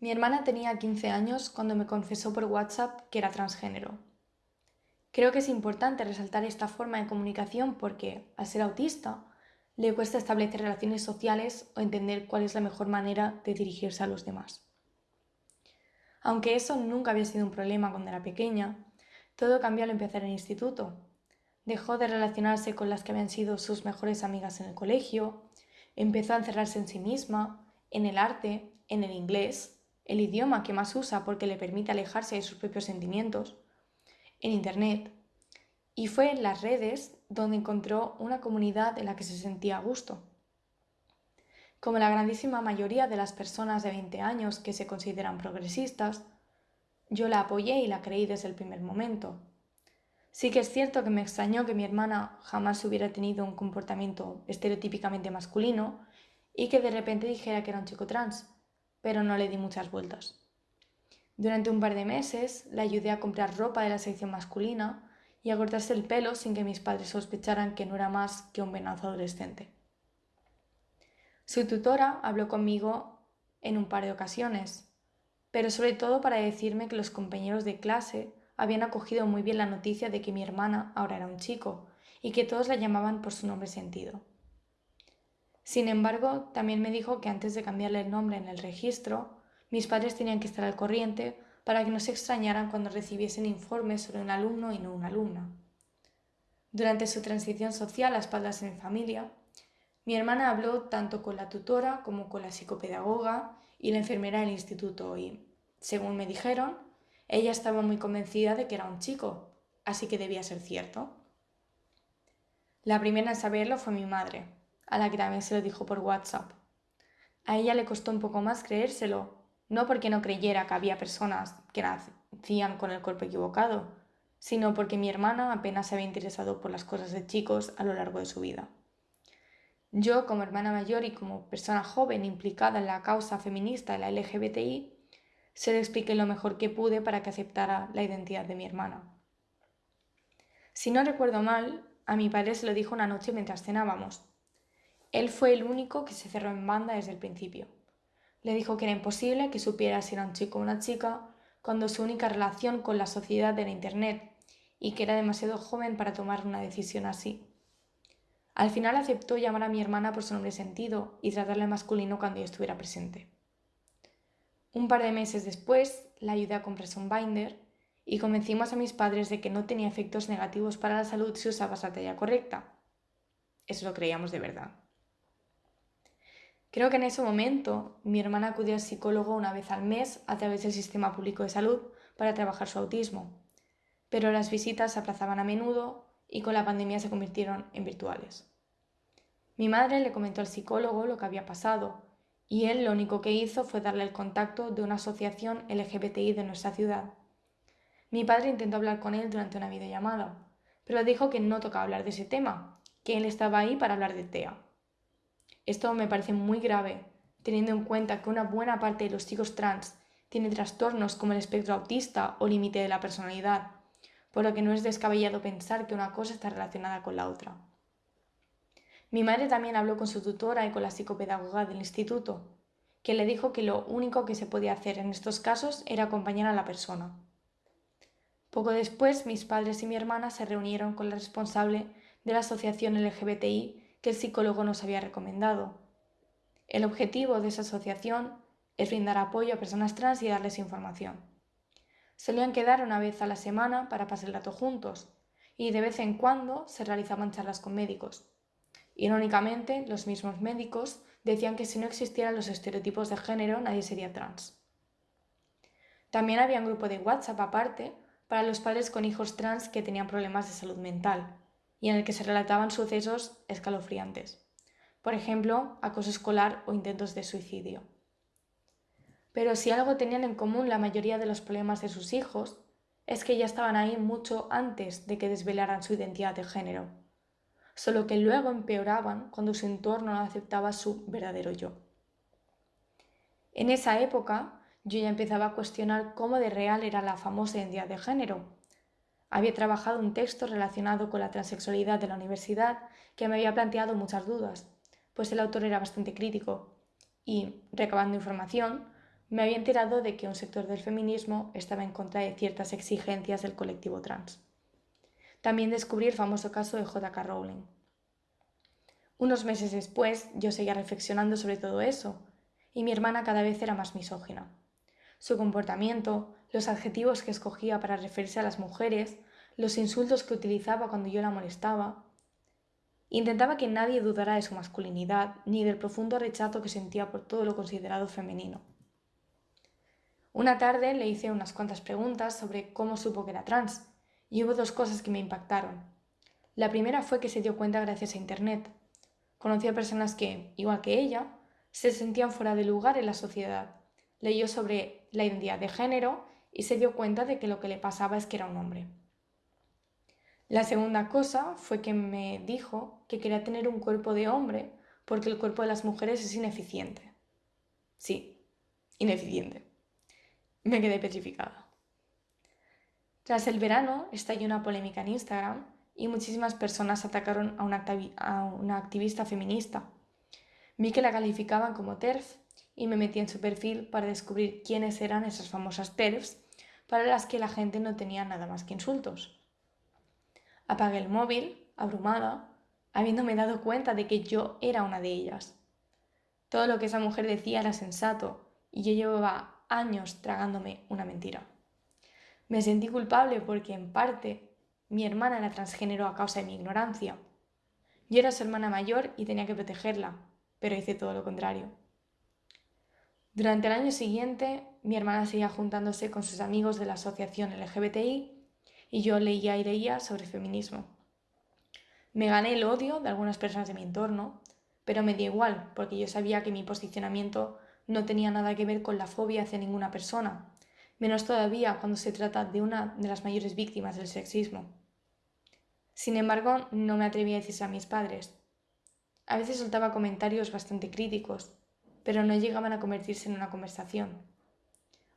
Mi hermana tenía 15 años cuando me confesó por WhatsApp que era transgénero. Creo que es importante resaltar esta forma de comunicación porque, al ser autista, le cuesta establecer relaciones sociales o entender cuál es la mejor manera de dirigirse a los demás. Aunque eso nunca había sido un problema cuando era pequeña, todo cambió al empezar el instituto. Dejó de relacionarse con las que habían sido sus mejores amigas en el colegio, empezó a encerrarse en sí misma, en el arte, en el inglés, el idioma que más usa porque le permite alejarse de sus propios sentimientos, en Internet, y fue en las redes donde encontró una comunidad en la que se sentía a gusto. Como la grandísima mayoría de las personas de 20 años que se consideran progresistas, yo la apoyé y la creí desde el primer momento. Sí que es cierto que me extrañó que mi hermana jamás hubiera tenido un comportamiento estereotípicamente masculino y que de repente dijera que era un chico trans, pero no le di muchas vueltas. Durante un par de meses la ayudé a comprar ropa de la sección masculina y a cortarse el pelo sin que mis padres sospecharan que no era más que un venazo adolescente. Su tutora habló conmigo en un par de ocasiones, pero sobre todo para decirme que los compañeros de clase habían acogido muy bien la noticia de que mi hermana ahora era un chico y que todos la llamaban por su nombre sentido. Sin embargo, también me dijo que antes de cambiarle el nombre en el registro, mis padres tenían que estar al corriente para que no se extrañaran cuando recibiesen informes sobre un alumno y no una alumna. Durante su transición social a espaldas mi familia, mi hermana habló tanto con la tutora como con la psicopedagoga y la enfermera del instituto y, según me dijeron, ella estaba muy convencida de que era un chico, así que debía ser cierto. La primera en saberlo fue mi madre, a la que también se lo dijo por WhatsApp. A ella le costó un poco más creérselo, no porque no creyera que había personas que nacían con el cuerpo equivocado, sino porque mi hermana apenas se había interesado por las cosas de chicos a lo largo de su vida. Yo, como hermana mayor y como persona joven implicada en la causa feminista de la LGBTI, se le expliqué lo mejor que pude para que aceptara la identidad de mi hermana. Si no recuerdo mal, a mi padre se lo dijo una noche mientras cenábamos. Él fue el único que se cerró en banda desde el principio. Le dijo que era imposible que supiera si era un chico o una chica cuando su única relación con la sociedad era Internet y que era demasiado joven para tomar una decisión así. Al final aceptó llamar a mi hermana por su nombre sentido y tratarle masculino cuando yo estuviera presente. Un par de meses después la ayudé a comprarse un binder y convencimos a mis padres de que no tenía efectos negativos para la salud si usabas la talla correcta. Eso lo creíamos de verdad. Creo que en ese momento mi hermana acudió al psicólogo una vez al mes a través del sistema público de salud para trabajar su autismo, pero las visitas se aplazaban a menudo y con la pandemia se convirtieron en virtuales. Mi madre le comentó al psicólogo lo que había pasado y él lo único que hizo fue darle el contacto de una asociación LGBTI de nuestra ciudad. Mi padre intentó hablar con él durante una videollamada, pero dijo que no tocaba hablar de ese tema, que él estaba ahí para hablar de TEA. Esto me parece muy grave, teniendo en cuenta que una buena parte de los chicos trans tiene trastornos como el espectro autista o límite de la personalidad, por lo que no es descabellado pensar que una cosa está relacionada con la otra. Mi madre también habló con su tutora y con la psicopedagoga del instituto, que le dijo que lo único que se podía hacer en estos casos era acompañar a la persona. Poco después, mis padres y mi hermana se reunieron con la responsable de la asociación LGBTI que el psicólogo nos había recomendado. El objetivo de esa asociación es brindar apoyo a personas trans y darles información. Solían quedar una vez a la semana para pasar el rato juntos y de vez en cuando se realizaban charlas con médicos. Irónicamente, los mismos médicos decían que si no existieran los estereotipos de género nadie sería trans. También había un grupo de WhatsApp aparte para los padres con hijos trans que tenían problemas de salud mental y en el que se relataban sucesos escalofriantes, por ejemplo, acoso escolar o intentos de suicidio. Pero si algo tenían en común la mayoría de los problemas de sus hijos, es que ya estaban ahí mucho antes de que desvelaran su identidad de género, solo que luego empeoraban cuando su entorno no aceptaba su verdadero yo. En esa época yo ya empezaba a cuestionar cómo de real era la famosa identidad de género, había trabajado un texto relacionado con la transexualidad de la universidad que me había planteado muchas dudas, pues el autor era bastante crítico y, recabando información, me había enterado de que un sector del feminismo estaba en contra de ciertas exigencias del colectivo trans. También descubrí el famoso caso de J.K. Rowling. Unos meses después yo seguía reflexionando sobre todo eso, y mi hermana cada vez era más misógina. Su comportamiento, los adjetivos que escogía para referirse a las mujeres, los insultos que utilizaba cuando yo la molestaba. Intentaba que nadie dudara de su masculinidad ni del profundo rechazo que sentía por todo lo considerado femenino. Una tarde le hice unas cuantas preguntas sobre cómo supo que era trans, y hubo dos cosas que me impactaron. La primera fue que se dio cuenta gracias a Internet. Conoció a personas que, igual que ella, se sentían fuera de lugar en la sociedad. Leyó sobre la identidad de género y se dio cuenta de que lo que le pasaba es que era un hombre. La segunda cosa fue que me dijo que quería tener un cuerpo de hombre porque el cuerpo de las mujeres es ineficiente. Sí, ineficiente. Me quedé petrificada. Tras el verano estalló una polémica en Instagram y muchísimas personas atacaron a una, a una activista feminista. Vi que la calificaban como TERF y me metí en su perfil para descubrir quiénes eran esas famosas TERFs para las que la gente no tenía nada más que insultos. Apagué el móvil, abrumada, habiéndome dado cuenta de que yo era una de ellas. Todo lo que esa mujer decía era sensato y yo llevaba años tragándome una mentira. Me sentí culpable porque, en parte, mi hermana era transgénero a causa de mi ignorancia. Yo era su hermana mayor y tenía que protegerla, pero hice todo lo contrario. Durante el año siguiente, mi hermana seguía juntándose con sus amigos de la asociación LGBTI y yo leía y leía sobre feminismo. Me gané el odio de algunas personas de mi entorno, pero me dio igual, porque yo sabía que mi posicionamiento no tenía nada que ver con la fobia hacia ninguna persona, menos todavía cuando se trata de una de las mayores víctimas del sexismo. Sin embargo, no me atreví a decirse a mis padres. A veces soltaba comentarios bastante críticos, pero no llegaban a convertirse en una conversación.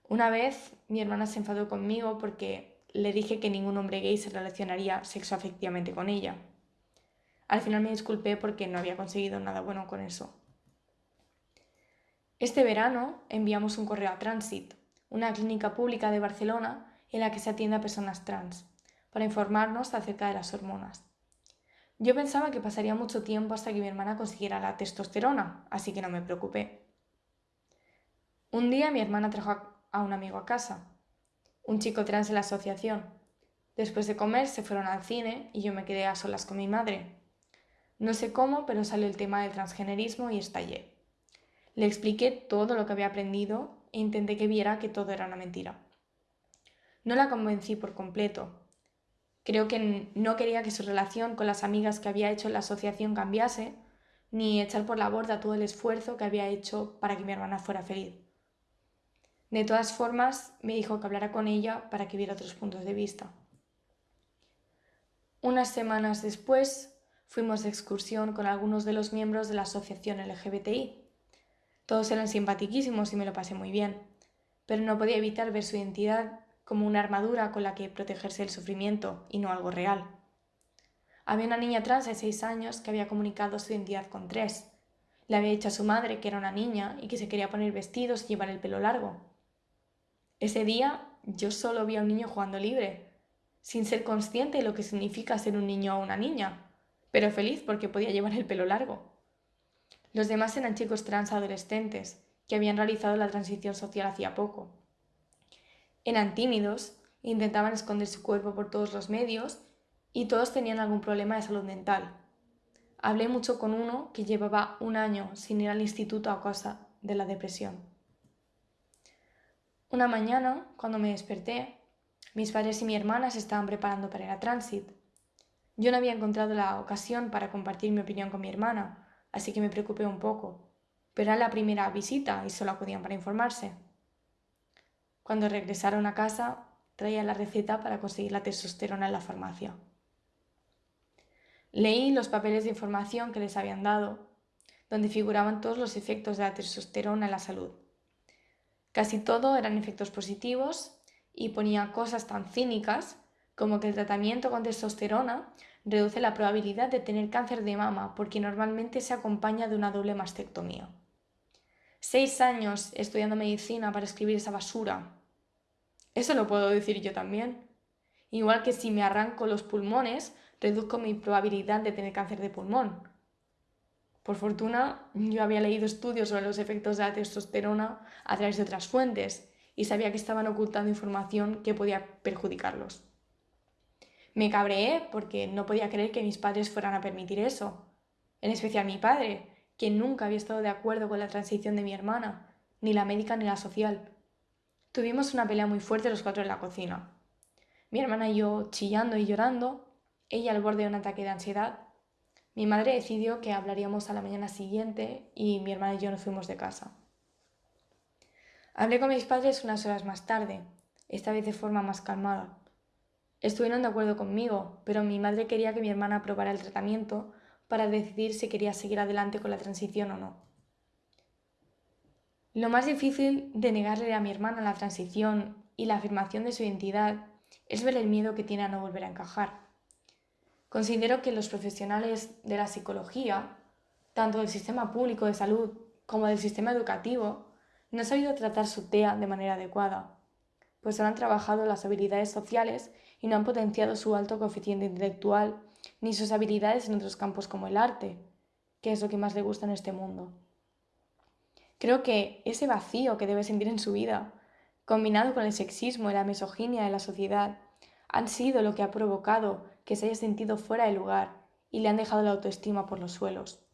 Una vez mi hermana se enfadó conmigo porque le dije que ningún hombre gay se relacionaría sexoafectivamente con ella. Al final me disculpé porque no había conseguido nada bueno con eso. Este verano enviamos un correo a Transit, una clínica pública de Barcelona en la que se atiende a personas trans, para informarnos acerca de las hormonas. Yo pensaba que pasaría mucho tiempo hasta que mi hermana consiguiera la testosterona, así que no me preocupé. Un día mi hermana trajo a un amigo a casa, un chico trans de la asociación. Después de comer se fueron al cine y yo me quedé a solas con mi madre. No sé cómo, pero salió el tema del transgenerismo y estallé. Le expliqué todo lo que había aprendido e intenté que viera que todo era una mentira. No la convencí por completo. Creo que no quería que su relación con las amigas que había hecho en la asociación cambiase, ni echar por la borda todo el esfuerzo que había hecho para que mi hermana fuera feliz. De todas formas, me dijo que hablara con ella para que viera otros puntos de vista. Unas semanas después, fuimos de excursión con algunos de los miembros de la asociación LGBTI todos eran simpatiquísimos y me lo pasé muy bien, pero no podía evitar ver su identidad como una armadura con la que protegerse del sufrimiento y no algo real. Había una niña trans de seis años que había comunicado su identidad con tres. Le había dicho a su madre que era una niña y que se quería poner vestidos y llevar el pelo largo. Ese día yo solo vi a un niño jugando libre, sin ser consciente de lo que significa ser un niño o una niña, pero feliz porque podía llevar el pelo largo. Los demás eran chicos trans adolescentes que habían realizado la transición social hacía poco. Eran tímidos, intentaban esconder su cuerpo por todos los medios y todos tenían algún problema de salud mental. Hablé mucho con uno que llevaba un año sin ir al instituto a causa de la depresión. Una mañana, cuando me desperté, mis padres y mi hermana se estaban preparando para ir a Transit. Yo no había encontrado la ocasión para compartir mi opinión con mi hermana, así que me preocupé un poco, pero era la primera visita y solo acudían para informarse. Cuando regresaron a casa, traía la receta para conseguir la testosterona en la farmacia. Leí los papeles de información que les habían dado, donde figuraban todos los efectos de la testosterona en la salud. Casi todo eran efectos positivos y ponía cosas tan cínicas como que el tratamiento con testosterona reduce la probabilidad de tener cáncer de mama porque normalmente se acompaña de una doble mastectomía. Seis años estudiando medicina para escribir esa basura. Eso lo puedo decir yo también. Igual que si me arranco los pulmones, reduzco mi probabilidad de tener cáncer de pulmón. Por fortuna, yo había leído estudios sobre los efectos de la testosterona a través de otras fuentes y sabía que estaban ocultando información que podía perjudicarlos. Me cabreé porque no podía creer que mis padres fueran a permitir eso, en especial mi padre, quien nunca había estado de acuerdo con la transición de mi hermana, ni la médica ni la social. Tuvimos una pelea muy fuerte los cuatro en la cocina. Mi hermana y yo chillando y llorando, ella al borde de un ataque de ansiedad. Mi madre decidió que hablaríamos a la mañana siguiente y mi hermana y yo nos fuimos de casa. Hablé con mis padres unas horas más tarde, esta vez de forma más calmada. Estuvieron de acuerdo conmigo, pero mi madre quería que mi hermana aprobara el tratamiento para decidir si quería seguir adelante con la transición o no. Lo más difícil de negarle a mi hermana la transición y la afirmación de su identidad es ver el miedo que tiene a no volver a encajar. Considero que los profesionales de la psicología, tanto del sistema público de salud como del sistema educativo, no han sabido tratar su TEA de manera adecuada, pues no han trabajado las habilidades sociales y no han potenciado su alto coeficiente intelectual ni sus habilidades en otros campos como el arte, que es lo que más le gusta en este mundo. Creo que ese vacío que debe sentir en su vida, combinado con el sexismo y la misoginia de la sociedad, han sido lo que ha provocado que se haya sentido fuera de lugar y le han dejado la autoestima por los suelos.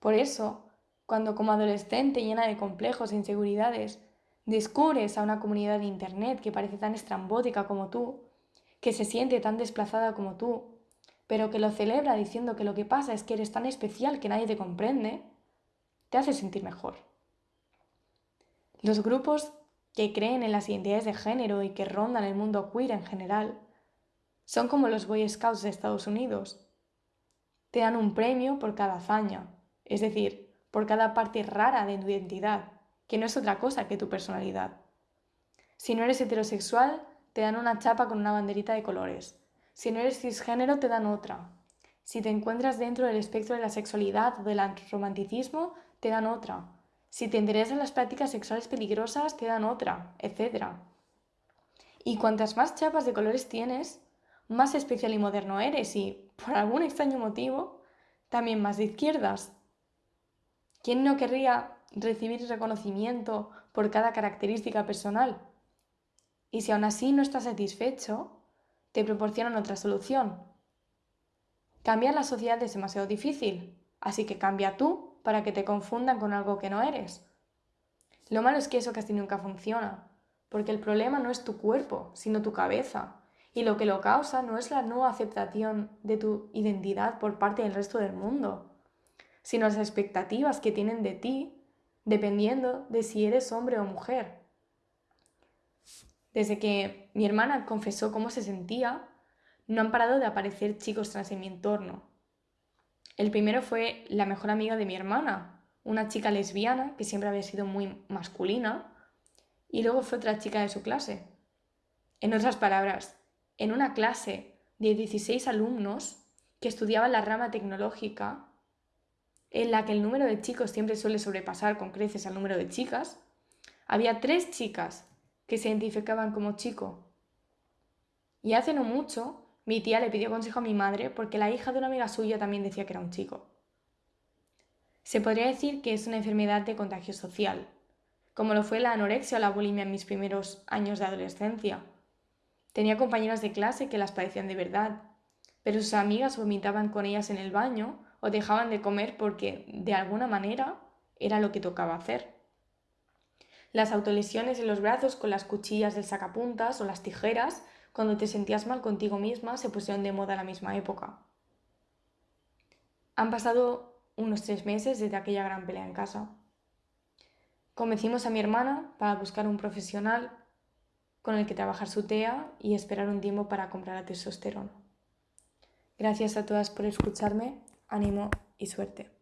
Por eso, cuando como adolescente llena de complejos e inseguridades, descubres a una comunidad de Internet que parece tan estrambótica como tú, que se siente tan desplazada como tú, pero que lo celebra diciendo que lo que pasa es que eres tan especial que nadie te comprende, te hace sentir mejor. Los grupos que creen en las identidades de género y que rondan el mundo queer en general son como los Boy Scouts de Estados Unidos. Te dan un premio por cada hazaña, es decir, por cada parte rara de tu identidad, que no es otra cosa que tu personalidad. Si no eres heterosexual, te dan una chapa con una banderita de colores. Si no eres cisgénero, te dan otra. Si te encuentras dentro del espectro de la sexualidad o del romanticismo, te dan otra. Si te interesan las prácticas sexuales peligrosas, te dan otra, etc. Y cuantas más chapas de colores tienes, más especial y moderno eres y, por algún extraño motivo, también más de izquierdas. ¿Quién no querría recibir reconocimiento por cada característica personal? Y si aún así no estás satisfecho, te proporcionan otra solución. Cambiar la sociedad es demasiado difícil, así que cambia tú para que te confundan con algo que no eres. Lo malo es que eso casi nunca funciona, porque el problema no es tu cuerpo, sino tu cabeza, y lo que lo causa no es la no aceptación de tu identidad por parte del resto del mundo, sino las expectativas que tienen de ti dependiendo de si eres hombre o mujer. Desde que mi hermana confesó cómo se sentía, no han parado de aparecer chicos trans en mi entorno. El primero fue la mejor amiga de mi hermana, una chica lesbiana que siempre había sido muy masculina, y luego fue otra chica de su clase. En otras palabras, en una clase de 16 alumnos que estudiaban la rama tecnológica, en la que el número de chicos siempre suele sobrepasar con creces al número de chicas, había tres chicas que se identificaban como chico. Y hace no mucho, mi tía le pidió consejo a mi madre porque la hija de una amiga suya también decía que era un chico. Se podría decir que es una enfermedad de contagio social, como lo fue la anorexia o la bulimia en mis primeros años de adolescencia. Tenía compañeras de clase que las padecían de verdad, pero sus amigas vomitaban con ellas en el baño o dejaban de comer porque, de alguna manera, era lo que tocaba hacer. Las autolesiones en los brazos con las cuchillas del sacapuntas o las tijeras, cuando te sentías mal contigo misma, se pusieron de moda a la misma época. Han pasado unos tres meses desde aquella gran pelea en casa. Convencimos a mi hermana para buscar un profesional con el que trabajar su TEA y esperar un tiempo para comprar la testosterona. Gracias a todas por escucharme, ánimo y suerte.